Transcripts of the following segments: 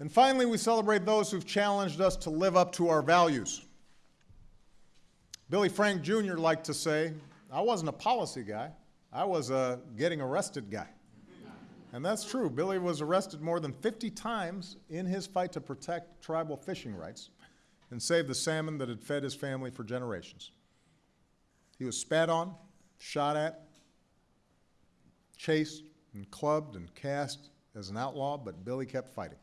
And finally, we celebrate those who've challenged us to live up to our values. Billy Frank Jr. liked to say, I wasn't a policy guy, I was a getting arrested guy. And that's true. Billy was arrested more than 50 times in his fight to protect tribal fishing rights and save the salmon that had fed his family for generations. He was spat on, shot at, chased, and clubbed and cast as an outlaw, but Billy kept fighting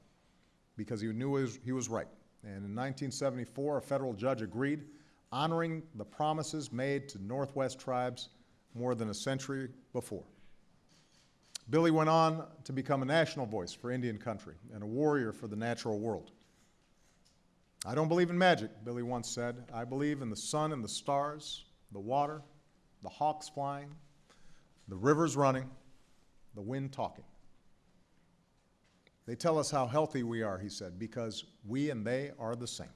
because he knew he was, right. And in 1974, a federal judge agreed, honoring the promises made to Northwest tribes more than a century before. Billy went on to become a national voice for Indian country and a warrior for the natural world. I don't believe in magic, Billy once said. I believe in the sun and the stars, the water, the hawks flying, the rivers running, the wind talking. They tell us how healthy we are, he said, because we and they are the same.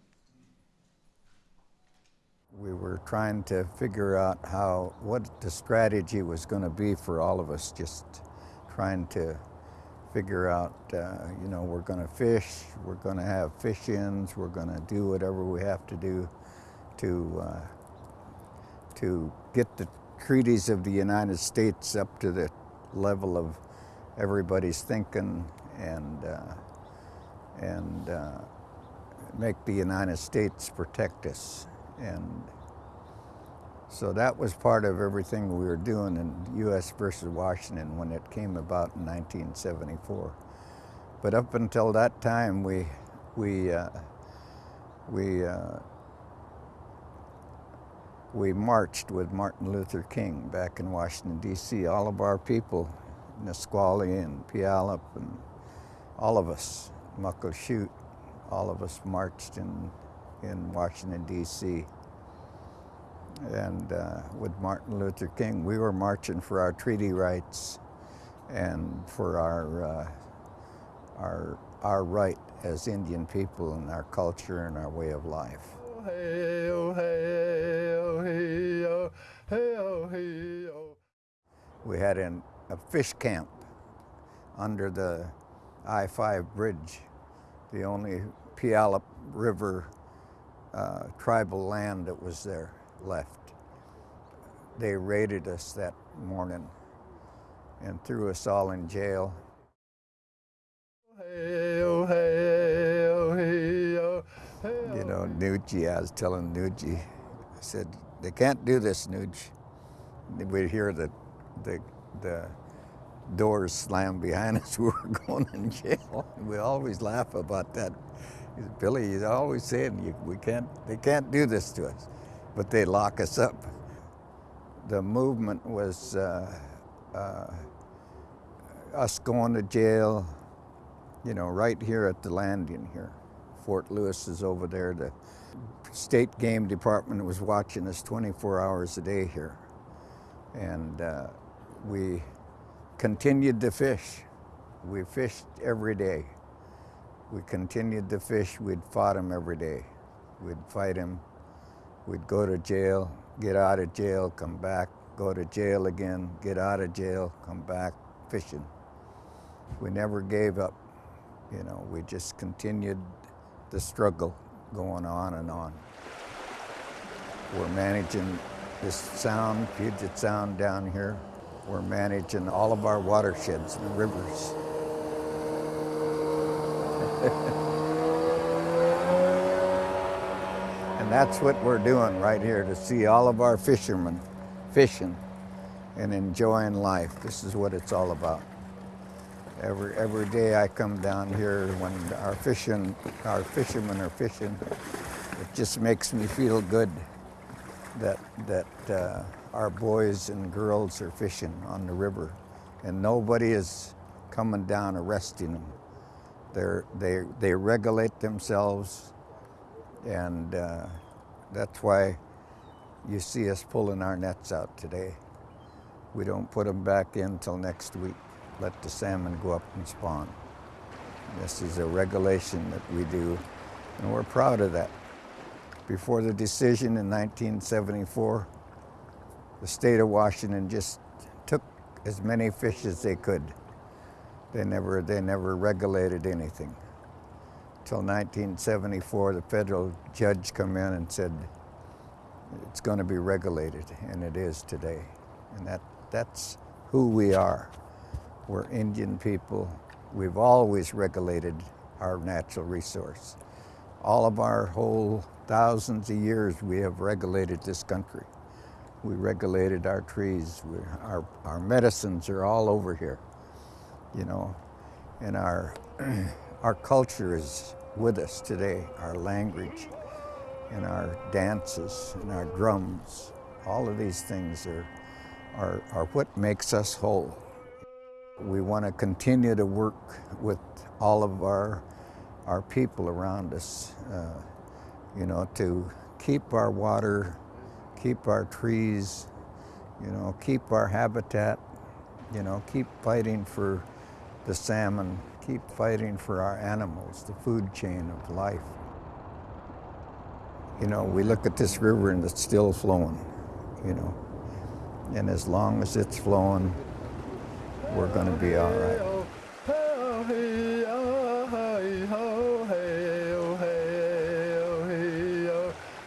We were trying to figure out how, what the strategy was going to be for all of us, just trying to figure out, uh, you know, we're going to fish, we're going to have fish-ins, we're going to do whatever we have to do to, uh, to get the treaties of the United States up to the level of everybody's thinking and, uh, and uh, make the United States protect us. And so that was part of everything we were doing in U.S. versus Washington when it came about in 1974. But up until that time, we, we, uh, we, uh, we marched with Martin Luther King back in Washington, D.C. All of our people, Nisqually and Puyallup and all of us, Muckleshoot, all of us marched in, in Washington, D.C. And uh, with Martin Luther King, we were marching for our treaty rights and for our, uh, our, our right as Indian people and our culture and our way of life. We had an, a fish camp under the I-5 bridge, the only Puyallup River uh, tribal land that was there left. They raided us that morning and threw us all in jail. You know, Nucci, I was telling Nucci, I said, they can't do this, Nucci. We'd hear the, the, the doors slammed behind us, we were going in jail. We always laugh about that. Billy, he's always saying, we can't, they can't do this to us, but they lock us up. The movement was uh, uh, us going to jail, you know, right here at the landing here. Fort Lewis is over there. The state game department was watching us 24 hours a day here. And uh, we continued to fish. We fished every day. We continued to fish. We'd fought him every day. We'd fight him. We'd go to jail, get out of jail, come back, go to jail again, get out of jail, come back, fishing. We never gave up. You know, we just continued the struggle going on and on. We're managing this sound, Puget Sound down here. We're managing all of our watersheds and rivers. and that's what we're doing right here, to see all of our fishermen fishing and enjoying life. This is what it's all about. Every, every day I come down here when our fishing, our fishermen are fishing, it just makes me feel good that, that uh, our boys and girls are fishing on the river and nobody is coming down arresting them. They're, they, they regulate themselves and uh, that's why you see us pulling our nets out today. We don't put them back in until next week. Let the salmon go up and spawn. This is a regulation that we do and we're proud of that. Before the decision in 1974, the state of Washington just took as many fish as they could. They never, they never regulated anything. till 1974, the federal judge come in and said it's going to be regulated, and it is today. And that, that's who we are. We're Indian people. We've always regulated our natural resource. All of our whole thousands of years, we have regulated this country. We regulated our trees. We, our, our medicines are all over here, you know, and our, our culture is with us today, our language and our dances and our drums. All of these things are, are, are what makes us whole. We want to continue to work with all of our, our people around us, uh, you know, to keep our water, keep our trees, you know, keep our habitat, you know, keep fighting for the salmon, keep fighting for our animals, the food chain of life. You know, we look at this river and it's still flowing, you know. And as long as it's flowing, we're going to be all right. Oh, oh,